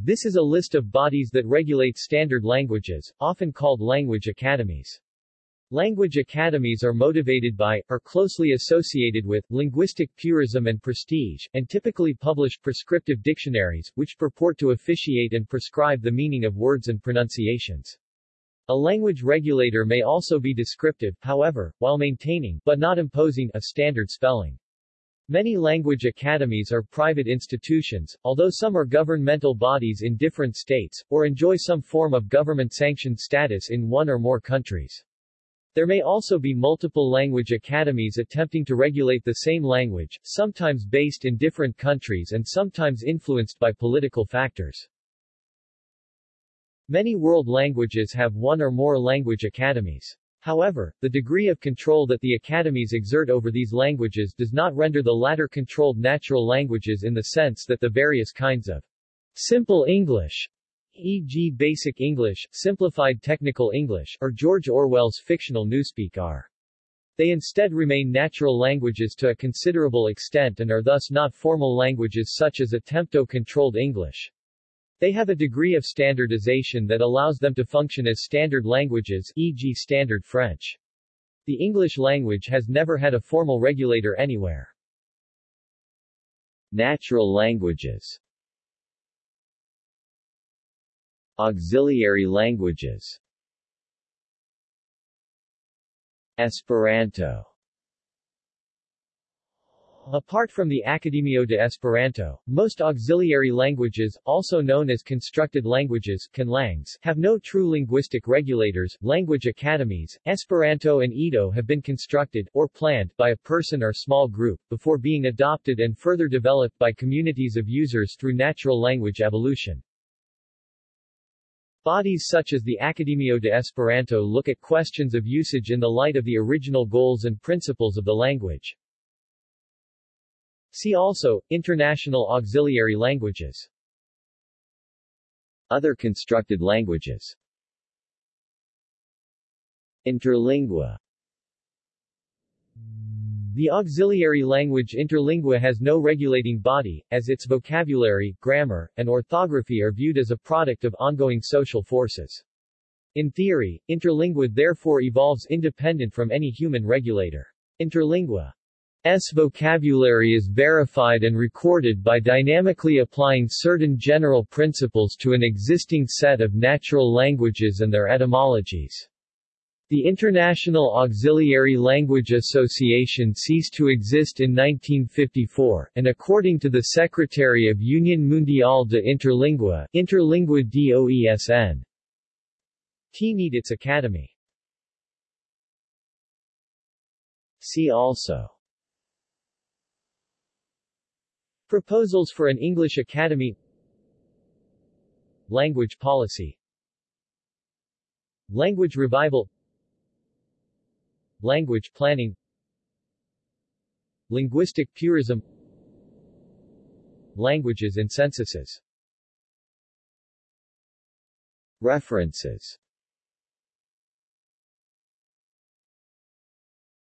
This is a list of bodies that regulate standard languages, often called language academies. Language academies are motivated by, or closely associated with, linguistic purism and prestige, and typically publish prescriptive dictionaries, which purport to officiate and prescribe the meaning of words and pronunciations. A language regulator may also be descriptive, however, while maintaining, but not imposing, a standard spelling. Many language academies are private institutions, although some are governmental bodies in different states, or enjoy some form of government-sanctioned status in one or more countries. There may also be multiple language academies attempting to regulate the same language, sometimes based in different countries and sometimes influenced by political factors. Many world languages have one or more language academies. However, the degree of control that the academies exert over these languages does not render the latter controlled natural languages in the sense that the various kinds of simple English e.g. Basic English, Simplified Technical English, or George Orwell's fictional Newspeak are. They instead remain natural languages to a considerable extent and are thus not formal languages such as attempto-controlled English. They have a degree of standardization that allows them to function as standard languages, e.g. Standard French. The English language has never had a formal regulator anywhere. Natural languages Auxiliary languages Esperanto Apart from the Akademio de Esperanto, most auxiliary languages, also known as constructed languages conlangs, have no true linguistic regulators. Language academies, Esperanto and Ido have been constructed, or planned, by a person or small group, before being adopted and further developed by communities of users through natural language evolution. Bodies such as the Akademio de Esperanto look at questions of usage in the light of the original goals and principles of the language. See also, International Auxiliary Languages Other constructed languages Interlingua the auxiliary language interlingua has no regulating body, as its vocabulary, grammar, and orthography are viewed as a product of ongoing social forces. In theory, interlingua therefore evolves independent from any human regulator. Interlingua's vocabulary is verified and recorded by dynamically applying certain general principles to an existing set of natural languages and their etymologies. The International Auxiliary Language Association ceased to exist in 1954, and according to the Secretary of Union Mundial de Interlingua, Interlingua DOESN, T need its academy. See also Proposals for an English Academy. Language policy. Language revival. Language planning. Linguistic purism. Languages and censuses. References